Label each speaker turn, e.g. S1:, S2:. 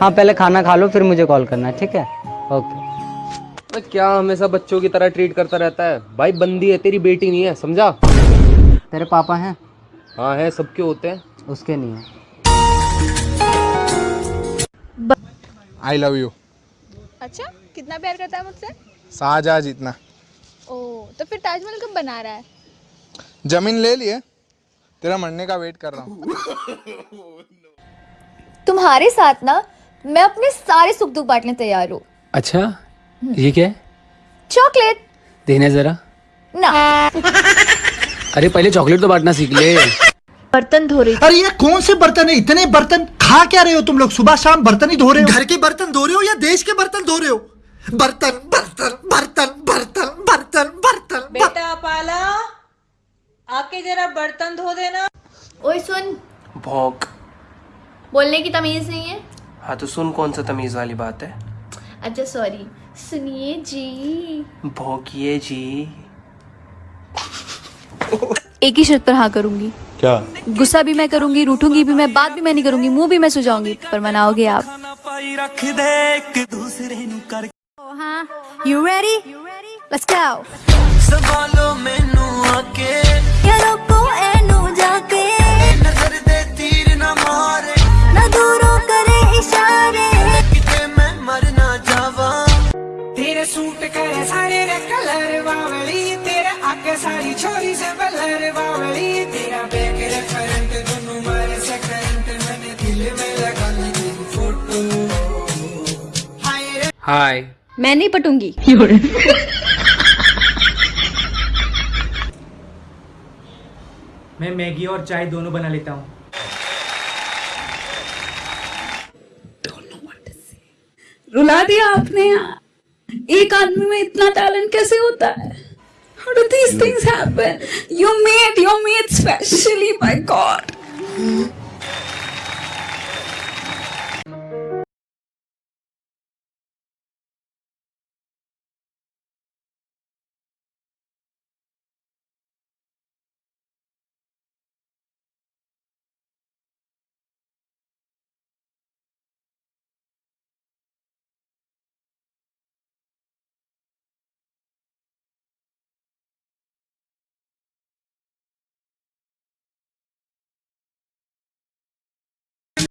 S1: हाँ पहले खाना खा लो फिर मुझे कॉल करना ठीक है? ओके
S2: क्या हमेशा बच्चों की तरह ट्रीट करता रहता है? भाई बंदी है तेरी बेटी नहीं है समझा?
S1: तेरे पापा हैं?
S2: हाँ है सबके होते हैं?
S1: उसके नहीं है।
S3: आई लव यू
S4: अच्छा कितना प्यार करता है मुझसे?
S3: शाहजहाँ जितना।
S4: ओ तो फिर ताजमहल कब बना रहा है?
S3: ज़मीन ले लिए तेरा मरने का वेट कर रहा हूँ।
S5: तुम्हारे साथ ना मैं अपने सारे सुख दुख बांटने तैयार हूँ।
S6: अच्छा ये क्या है?
S5: चॉकलेट।
S6: देने जरा।
S5: ना।
S6: अरे पहले चॉकलेट तो बांटना सीख ले।
S5: बर्तन धो रही
S7: अरे ये कौन से बर्तन है? इतने बर्तन खा क्या रहे हो तुम लोग? सुबह शाम बर्तन ही धो रहे हो। घर के बर्तन धो रहे हो या देश के बर्तन धो रहे हो? बर्तन बर्तन बर्तन बर्तन बर्तन बर्तन।
S8: बेटा पाला आके जरा बर्तन धो देना।
S5: ओए सुन।
S2: भौंक।
S5: बोलने की तमीज नहीं है?
S2: हाँ तो सुन कौन सा तमीज वाली बात है?
S5: अच्छा सॉरी सुनिए जी।
S2: भौंकिए जी।
S5: एक ही शर्त पर हाँ करूँगी।
S3: क्या?
S5: गुस्सा भी मैं करूँगी रूठूँगी भी मैं बात भी मैं नहीं करूँगी मुँह भी मैं सुझाऊँगी पर मनाओगे आप। हाँ। यू रेडी लेट्स गो
S8: सूट करे सारे रे कलर बावली तेरे आगे सारी छोरी से बलर बावली। तेरा बैग रे करंट दोनों मारे से करंट मैंने दिल में लगा ली तेरी फ़ोटो हाय
S2: हाय।
S5: मैं नहीं पटूँगी।
S9: मैं मैगी और चाय दोनों बना लेता हूँ।
S8: रुला दिया आपने। एक आदमी में इतना टैलेंट कैसे होता है How do these things happen? You made, your made specially by God.